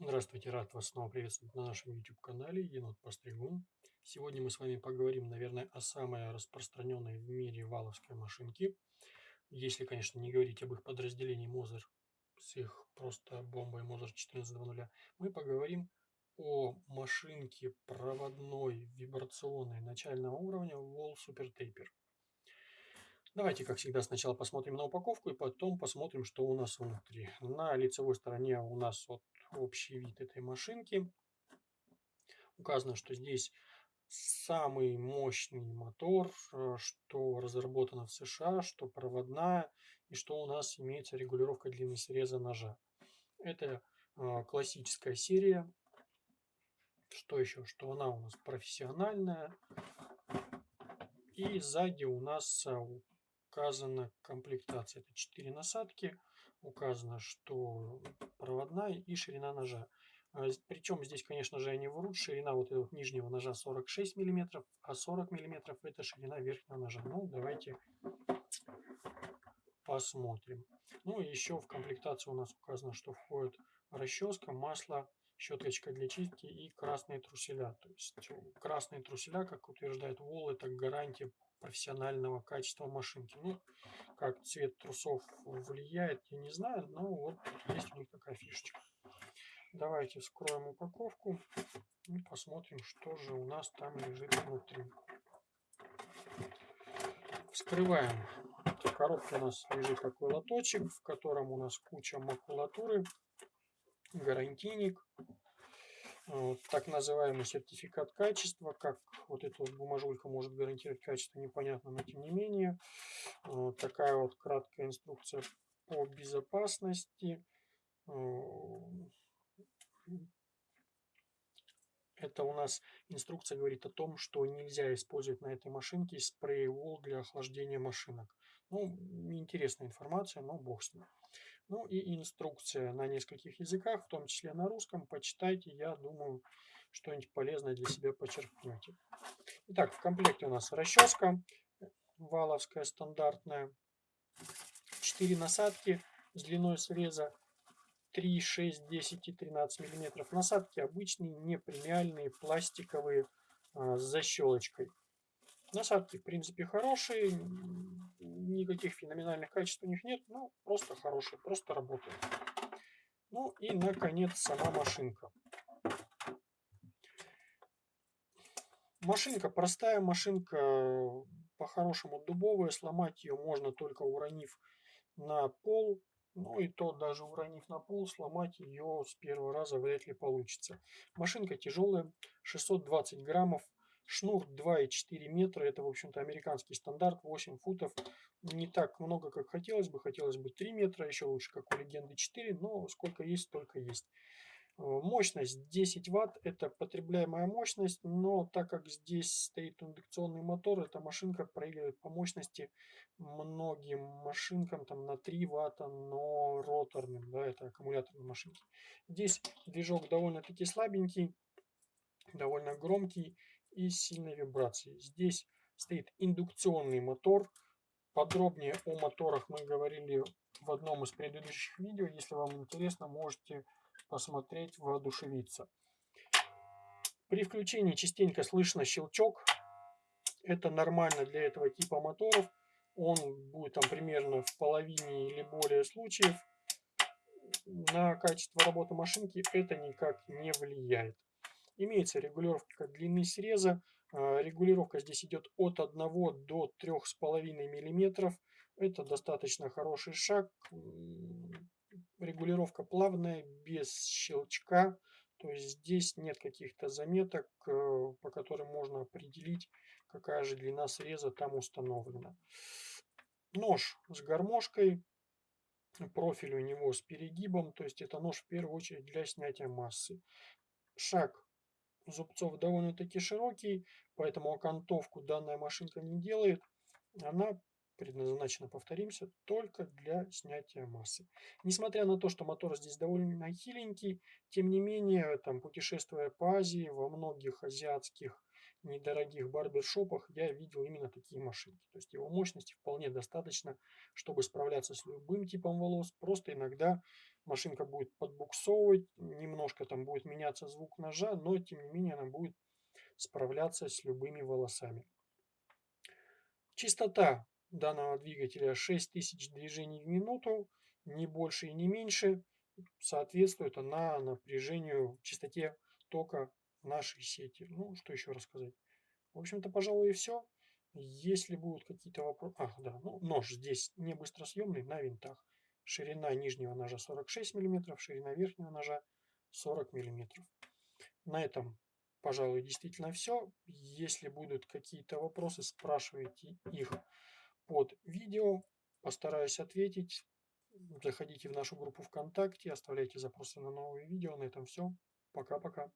Здравствуйте, рад вас снова приветствовать на нашем YouTube-канале Енот Постригун. Сегодня мы с вами поговорим, наверное, о самой распространенной в мире валовской машинке. Если, конечно, не говорить об их подразделении Мозер с их просто бомбой Мозер 14.2.0, мы поговорим о машинке проводной вибрационной начального уровня Wall Super Taper. Давайте, как всегда, сначала посмотрим на упаковку и потом посмотрим, что у нас внутри. На лицевой стороне у нас вот общий вид этой машинки. Указано, что здесь самый мощный мотор, э, что разработано в США, что проводная и что у нас имеется регулировка длины среза ножа. Это э, классическая серия. Что еще? Что она у нас профессиональная. И сзади у нас э, указана комплектация. Это 4 насадки. Указано, что проводная и ширина ножа. А Причем здесь, конечно же, они врут. Ширина вот этого нижнего ножа 46 мм, а 40 мм это ширина верхнего ножа. Ну, давайте посмотрим. Ну, еще в комплектации у нас указано, что входит расческа, масло, щеточка для чистки и красные труселя. То есть красные труселя, как утверждает Вол, это гарантия профессионального качества машинки. Ну, как цвет трусов влияет, я не знаю, но вот есть у них такая фишечка. Давайте вскроем упаковку и посмотрим, что же у нас там лежит внутри. Вскрываем. В коробке у нас лежит такой лоточек, в котором у нас куча макулатуры, гарантийник, так называемый сертификат качества, как вот эта вот бумажулька может гарантировать качество, непонятно, но тем не менее. Такая вот краткая инструкция по безопасности. Это у нас инструкция говорит о том, что нельзя использовать на этой машинке спрей вол для охлаждения машинок. Ну, интересная информация, но бог с ним. Ну и инструкция на нескольких языках, в том числе на русском. Почитайте, я думаю, что-нибудь полезное для себя почерпнете. Итак, в комплекте у нас расческа валовская стандартная. 4 насадки с длиной среза 3, 6, 10 и 13 миллиметров. Насадки обычные, не премиальные, пластиковые, а, с защелочкой. Насадки, в принципе, хорошие, никаких феноменальных качеств у них нет, но просто хорошие, просто работают. Ну и, наконец, сама машинка. Машинка простая, машинка по-хорошему дубовая, сломать ее можно только уронив на пол, ну и то даже уронив на пол, сломать ее с первого раза вряд ли получится. Машинка тяжелая, 620 граммов, Шнур 2,4 метра, это, в общем-то, американский стандарт, 8 футов. Не так много, как хотелось бы, хотелось бы 3 метра, еще лучше, как у Легенды 4, но сколько есть, столько есть. Э, мощность 10 ватт, это потребляемая мощность, но так как здесь стоит индукционный мотор, эта машинка проигрывает по мощности многим машинкам там на 3 ватта, но роторным, да, это аккумуляторные машинки. Здесь движок довольно-таки слабенький, довольно громкий, и сильной вибрации. Здесь стоит индукционный мотор. Подробнее о моторах мы говорили в одном из предыдущих видео. Если вам интересно, можете посмотреть, воодушевиться. При включении частенько слышно щелчок. Это нормально для этого типа моторов. Он будет там примерно в половине или более случаев. На качество работы машинки это никак не влияет. Имеется регулировка длины среза. А, регулировка здесь идет от 1 до 3,5 мм. Это достаточно хороший шаг. Регулировка плавная, без щелчка. То есть здесь нет каких-то заметок, э, по которым можно определить, какая же длина среза там установлена. Нож с гармошкой. Профиль у него с перегибом. То есть это нож в первую очередь для снятия массы. Шаг зубцов довольно-таки широкий, поэтому окантовку данная машинка не делает. Она предназначена, повторимся, только для снятия массы. Несмотря на то, что мотор здесь довольно хиленький, тем не менее, там, путешествуя по Азии, во многих азиатских недорогих барбершопах я видел именно такие машинки. То есть его мощности вполне достаточно, чтобы справляться с любым типом волос. Просто иногда машинка будет подбуксовывать, немножко там будет меняться звук ножа, но тем не менее она будет справляться с любыми волосами. Частота данного двигателя 6000 движений в минуту, не больше и не меньше, соответствует она напряжению, частоте тока нашей сети. Ну, что еще рассказать? В общем-то, пожалуй, и все. Если будут какие-то вопросы... Ах, да, ну, нож здесь не быстросъемный, на винтах. Ширина нижнего ножа 46 мм, ширина верхнего ножа 40 мм. На этом, пожалуй, действительно все. Если будут какие-то вопросы, спрашивайте их под видео. Постараюсь ответить. Заходите в нашу группу ВКонтакте, оставляйте запросы на новые видео. На этом все. Пока-пока.